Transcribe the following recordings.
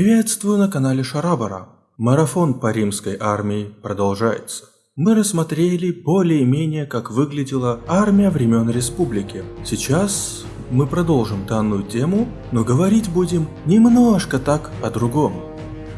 Приветствую на канале Шарабара. Марафон по римской армии продолжается. Мы рассмотрели более-менее, как выглядела армия времен республики. Сейчас мы продолжим данную тему, но говорить будем немножко так о другом.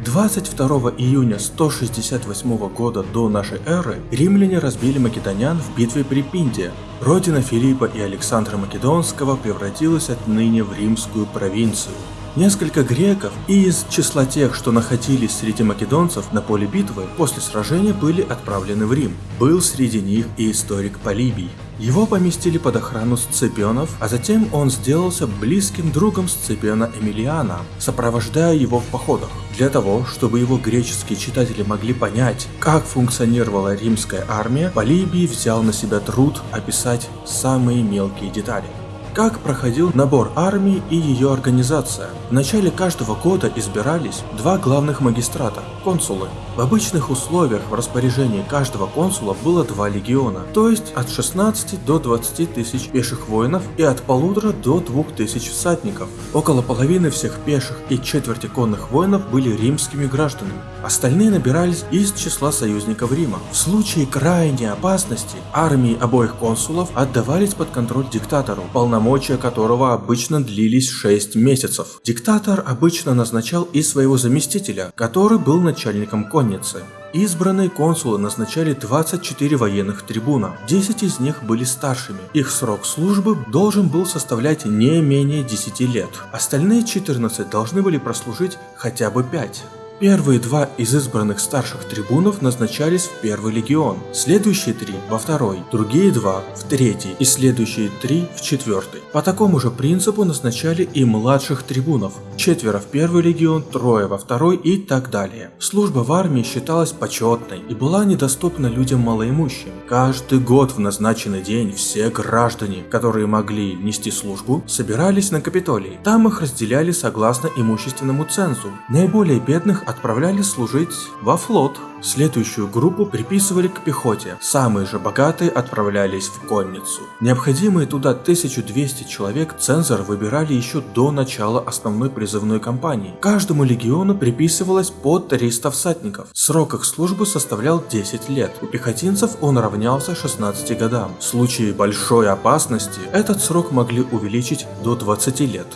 22 июня 168 года до нашей эры римляне разбили македонян в битве при Пинде. Родина Филиппа и Александра Македонского превратилась отныне в римскую провинцию. Несколько греков и из числа тех, что находились среди македонцев на поле битвы, после сражения были отправлены в Рим. Был среди них и историк Полибий. Его поместили под охрану Сципионов, а затем он сделался близким другом Сципиона Эмилиана, сопровождая его в походах. Для того, чтобы его греческие читатели могли понять, как функционировала римская армия, Полибий взял на себя труд описать самые мелкие детали. Как проходил набор армии и ее организация? В начале каждого года избирались два главных магистрата – консулы. В обычных условиях в распоряжении каждого консула было два легиона, то есть от 16 до 20 тысяч пеших воинов и от полутора до 2000 всадников. Около половины всех пеших и четверти конных воинов были римскими гражданами. Остальные набирались из числа союзников Рима. В случае крайней опасности армии обоих консулов отдавались под контроль диктатору, полномочия которого обычно длились 6 месяцев. Диктатор обычно назначал и своего заместителя, который был начальником конницы. Избранные консулы назначали 24 военных трибуна, 10 из них были старшими. Их срок службы должен был составлять не менее 10 лет. Остальные 14 должны были прослужить хотя бы 5. Первые два из избранных старших трибунов назначались в первый легион, следующие три во второй, другие два в третий и следующие три в четвертый. По такому же принципу назначали и младших трибунов, четверо в первый легион, трое во второй и так далее. Служба в армии считалась почетной и была недоступна людям малоимущим. Каждый год в назначенный день все граждане, которые могли нести службу, собирались на Капитолии. Там их разделяли согласно имущественному цензу. Наиболее бедных отправляли служить во флот. Следующую группу приписывали к пехоте, самые же богатые отправлялись в конницу. Необходимые туда 1200 человек цензор выбирали еще до начала основной призывной кампании. Каждому легиону приписывалось по 300 всадников. Срок их службы составлял 10 лет. У пехотинцев он равнялся 16 годам. В случае большой опасности этот срок могли увеличить до 20 лет.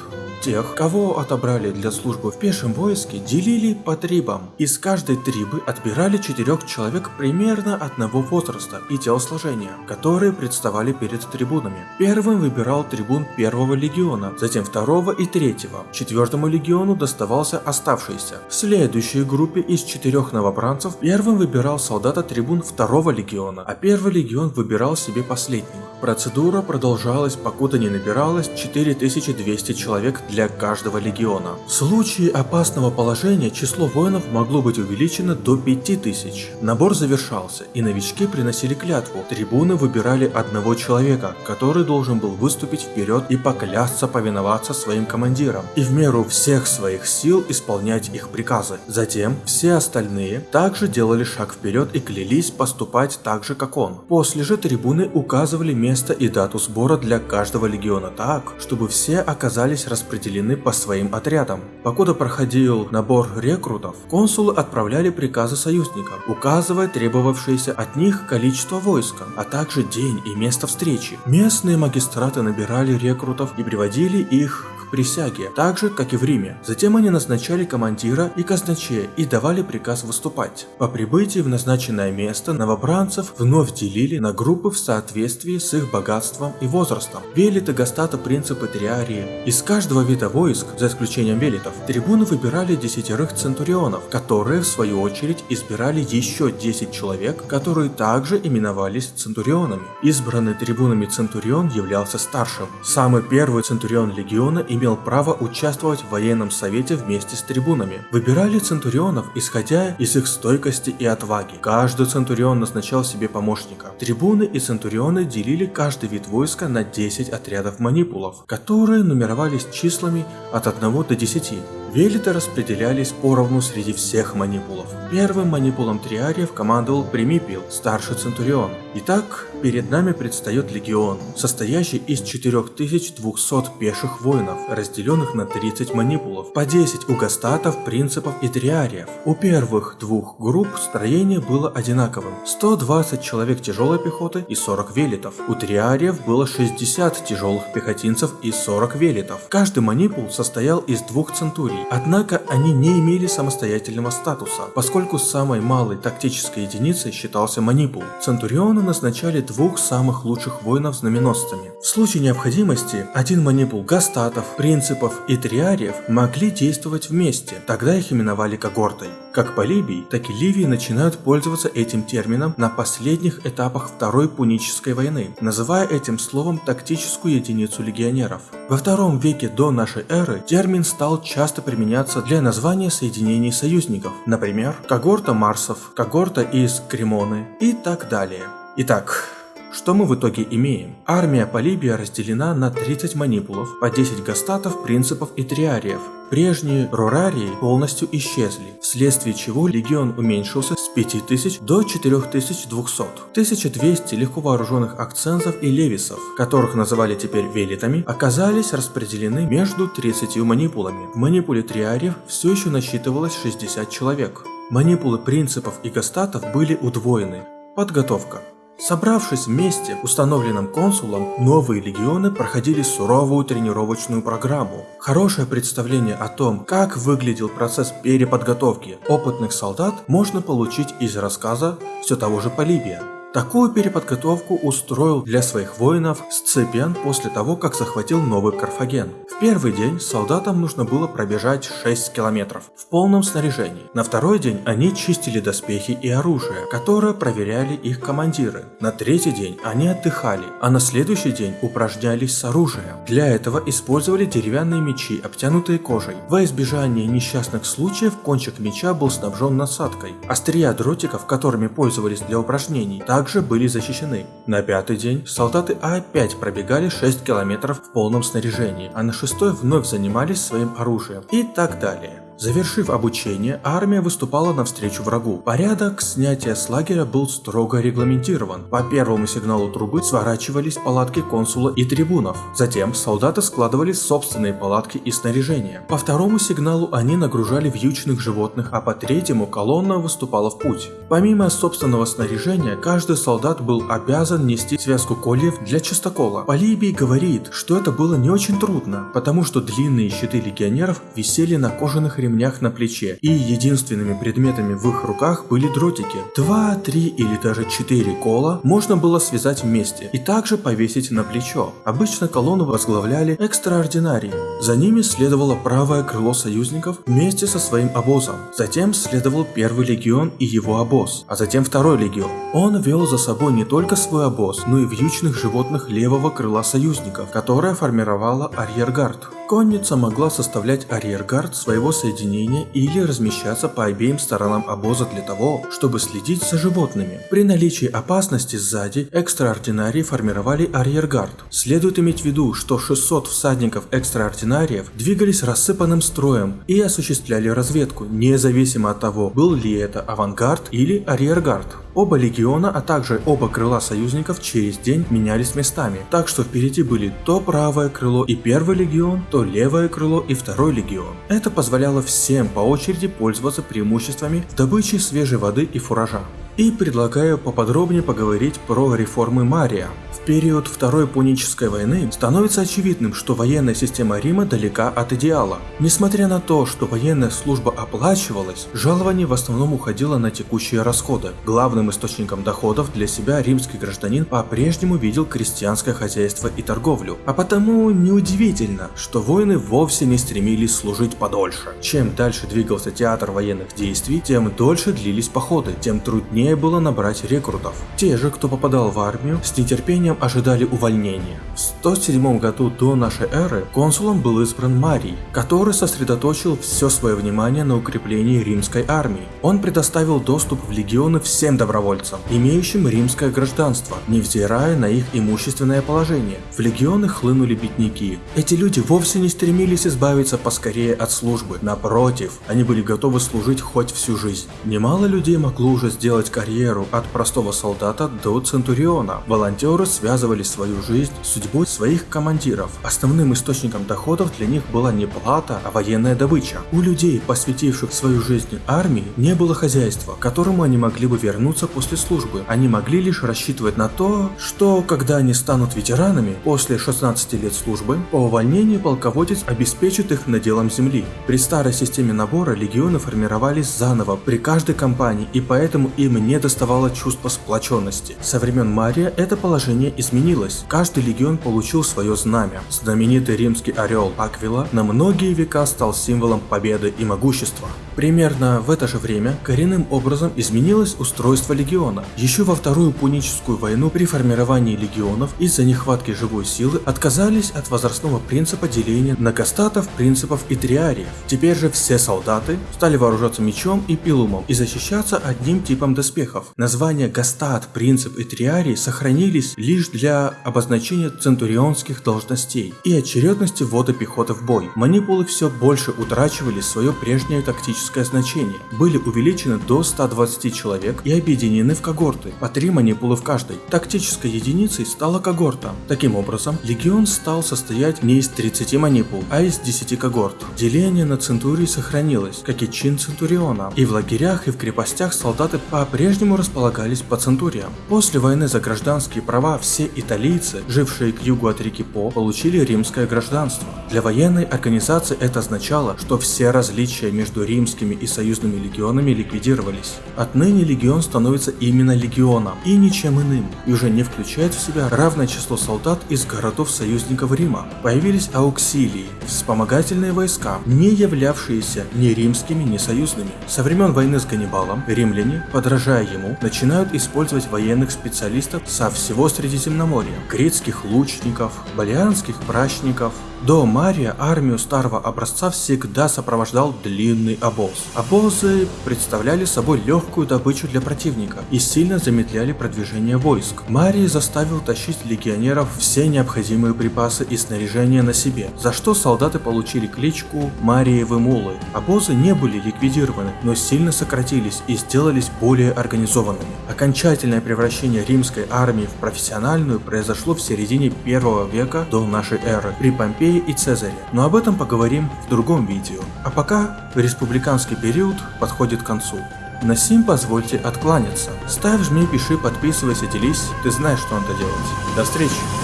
Тех, кого отобрали для службы в пешем войске, делили по трибам. Из каждой трибы отбирали четырех человек примерно одного возраста и телосложения, которые представали перед трибунами. Первым выбирал трибун первого легиона, затем второго и третьего. Четвертому легиону доставался оставшийся. В следующей группе из четырех новобранцев первым выбирал солдата трибун второго легиона, а первый легион выбирал себе последнего. Процедура продолжалась, покуда не набиралось 4200 человек для каждого легиона. В случае опасного положения число воинов могло быть увеличено до 5000. Набор завершался, и новички приносили клятву. Трибуны выбирали одного человека, который должен был выступить вперед и поклясться повиноваться своим командирам, и в меру всех своих сил исполнять их приказы. Затем все остальные также делали шаг вперед и клялись поступать так же, как он. После же трибуны указывали место и дату сбора для каждого легиона так, чтобы все оказались распределены по своим отрядам. Покуда проходил набор рекрутов, консулы отправляли приказы союзникам, указывая требовавшееся от них количество войска, а также день и место встречи. Местные магистраты набирали рекрутов и приводили их к присяге, так же, как и в Риме. Затем они назначали командира и казначея и давали приказ выступать. По прибытии в назначенное место новобранцев вновь делили на группы в соответствии с их богатством и возрастом. Велиты, гастата, принципы, триарии. Из каждого вида войск, за исключением велитов, трибуны выбирали десятерых центурионов, которые в свою очередь избирали еще 10 человек, которые также именовались центурионами. Избранный трибунами центурион являлся старшим. Самый первый центурион легиона имел право участвовать в военном совете вместе с трибунами. Выбирали центурионов, исходя из их стойкости и отваги. Каждый центурион назначал себе помощника. Трибуны и центурионы делили каждый вид войска на 10 отрядов манипулов, которые нумеровались числами от 1 до 10. Велиты распределялись поровну среди всех манипулов. Первым манипулом триариев командовал Примипил, старший центурион. Итак, перед нами предстает легион, состоящий из 4200 пеших воинов, разделенных на 30 манипулов, по 10 у гастатов, принципов и триариев. У первых двух групп строение было одинаковым, 120 человек тяжелой пехоты и 40 велитов. У триариев было 60 тяжелых пехотинцев и 40 велитов. Каждый манипул состоял из двух центурий, однако они не имели самостоятельного статуса, поскольку самой малой тактической единицей считался манипул. Центурионы назначали двух самых лучших воинов знаменосцами. В случае необходимости, один манипул гастатов, принципов и триариев могли действовать вместе, тогда их именовали когортой. Как Полибий, так и Ливии начинают пользоваться этим термином на последних этапах Второй Пунической войны, называя этим словом тактическую единицу легионеров. Во втором веке до нашей эры термин стал часто применяться для названия соединений союзников, например, когорта Марсов, когорта из Кремоны и так далее. Итак, что мы в итоге имеем? Армия Полибия разделена на 30 манипулов, по 10 гастатов, принципов и триариев. Прежние рурарии полностью исчезли, вследствие чего легион уменьшился с 5000 до 4200. 1200 легко вооруженных акцентов и левисов, которых называли теперь велитами, оказались распределены между 30 манипулами. В манипуле триариев все еще насчитывалось 60 человек. Манипулы принципов и гастатов были удвоены. Подготовка. Собравшись вместе, установленным консулом, новые легионы проходили суровую тренировочную программу. Хорошее представление о том, как выглядел процесс переподготовки опытных солдат, можно получить из рассказа все того же Полибия. Такую переподготовку устроил для своих воинов Сципиан после того, как захватил новый Карфаген. В первый день солдатам нужно было пробежать 6 километров в полном снаряжении. На второй день они чистили доспехи и оружие, которое проверяли их командиры. На третий день они отдыхали, а на следующий день упражнялись с оружием. Для этого использовали деревянные мечи, обтянутые кожей. Во избежание несчастных случаев кончик меча был снабжен насадкой. Острия дротиков, которыми пользовались для упражнений, также были защищены. На пятый день солдаты опять пробегали 6 километров в полном снаряжении, а на шестой вновь занимались своим оружием и так далее. Завершив обучение, армия выступала навстречу врагу. Порядок снятия с лагеря был строго регламентирован. По первому сигналу трубы сворачивались палатки консула и трибунов. Затем солдаты складывали собственные палатки и снаряжение. По второму сигналу они нагружали вьючных животных, а по третьему колонна выступала в путь. Помимо собственного снаряжения, каждый солдат был обязан нести связку кольев для чистокола. Полибий говорит, что это было не очень трудно, потому что длинные щиты легионеров висели на кожаных ремнях на плече, и единственными предметами в их руках были дротики. Два, три или даже четыре кола можно было связать вместе и также повесить на плечо. Обычно колонну возглавляли экстраординарии. За ними следовало правое крыло союзников вместе со своим обозом. Затем следовал первый легион и его обоз, а затем второй легион. Он вел за собой не только свой обоз, но и вьючных животных левого крыла союзников, которое формировало арьергард. Конница могла составлять арьергард своего соединения или размещаться по обеим сторонам обоза для того, чтобы следить за животными. При наличии опасности сзади, экстраординарии формировали арьергард. Следует иметь в виду, что 600 всадников экстраординариев двигались рассыпанным строем и осуществляли разведку, независимо от того, был ли это авангард или арьергард. Оба легиона, а также оба крыла союзников через день менялись местами, так что впереди были то правое крыло и первый легион, то левое крыло и второй легион. Это позволяло всем по очереди пользоваться преимуществами в добыче свежей воды и фуража. И предлагаю поподробнее поговорить про реформы Мария. В период Второй Пунической войны становится очевидным, что военная система Рима далека от идеала. Несмотря на то, что военная служба оплачивалась, жалование в основном уходило на текущие расходы. Главным источником доходов для себя римский гражданин по-прежнему видел крестьянское хозяйство и торговлю. А потому неудивительно, что воины вовсе не стремились служить подольше. Чем дальше двигался театр военных действий, тем дольше длились походы, тем труднее труднее было набрать рекрутов. Те же, кто попадал в армию, с нетерпением ожидали увольнения. В 107 году до нашей эры консулом был избран Марий, который сосредоточил все свое внимание на укреплении римской армии. Он предоставил доступ в легионы всем добровольцам, имеющим римское гражданство, невзирая на их имущественное положение. В легионы хлынули бедняки. Эти люди вовсе не стремились избавиться поскорее от службы. Напротив, они были готовы служить хоть всю жизнь. Немало людей могло уже сделать карьеру от простого солдата до центуриона. Волонтеры связывали свою жизнь с судьбой своих командиров. Основным источником доходов для них была не плата, а военная добыча. У людей, посвятивших свою жизнь армии, не было хозяйства, к которому они могли бы вернуться после службы. Они могли лишь рассчитывать на то, что когда они станут ветеранами после 16 лет службы, по увольнению полководец обеспечит их наделом земли. При старой системе набора легионы формировались заново при каждой кампании и поэтому им не доставало чувства сплоченности. Со времен Мария это положение изменилось. Каждый легион получил свое знамя. Знаменитый римский орел Аквила на многие века стал символом победы и могущества. Примерно в это же время коренным образом изменилось устройство легиона. Еще во Вторую Пуническую войну при формировании легионов из-за нехватки живой силы отказались от возрастного принципа деления на гастатов, принципов и триариев. Теперь же все солдаты стали вооружаться мечом и пилумом и защищаться одним типом доспехов. Названия гастат, принцип и триарий сохранились лишь для обозначения центурионских должностей и очередности ввода пехоты в бой. Манипулы все больше утрачивали свое прежнее тактическое значение, были увеличены до 120 человек и объединены в когорты, по 3 манипулы в каждой. Тактической единицей стала когорта. Таким образом, легион стал состоять не из 30 манипул, а из 10 когорт. Деление на центурии сохранилось, как и чин центуриона, и в лагерях и в крепостях солдаты по-прежнему располагались по центуриям. После войны за гражданские права все италийцы, жившие к югу от реки По, получили римское гражданство. Для военной организации это означало, что все различия между римским римскими и союзными легионами ликвидировались. Отныне легион становится именно легионом и ничем иным, и уже не включает в себя равное число солдат из городов союзников Рима. Появились ауксилии, вспомогательные войска, не являвшиеся ни римскими, ни союзными. Со времен войны с Ганнибалом римляне, подражая ему, начинают использовать военных специалистов со всего Средиземноморья, грецких лучников, балианских прачников, до Мария армию старого образца всегда сопровождал длинный обоз. Обозы представляли собой легкую добычу для противника и сильно замедляли продвижение войск. Марий заставил тащить легионеров все необходимые припасы и снаряжение на себе, за что солдаты получили кличку Мариевы Мулы. Обозы не были ликвидированы, но сильно сократились и сделались более организованными. Окончательное превращение римской армии в профессиональную произошло в середине первого века до нашей эры при Помпеи Помпеи и Цезаре, но об этом поговорим в другом видео. А пока республиканский период подходит к концу. На сим позвольте откланяться. Ставь, жми, пиши, подписывайся, делись, ты знаешь, что надо делать. До встречи!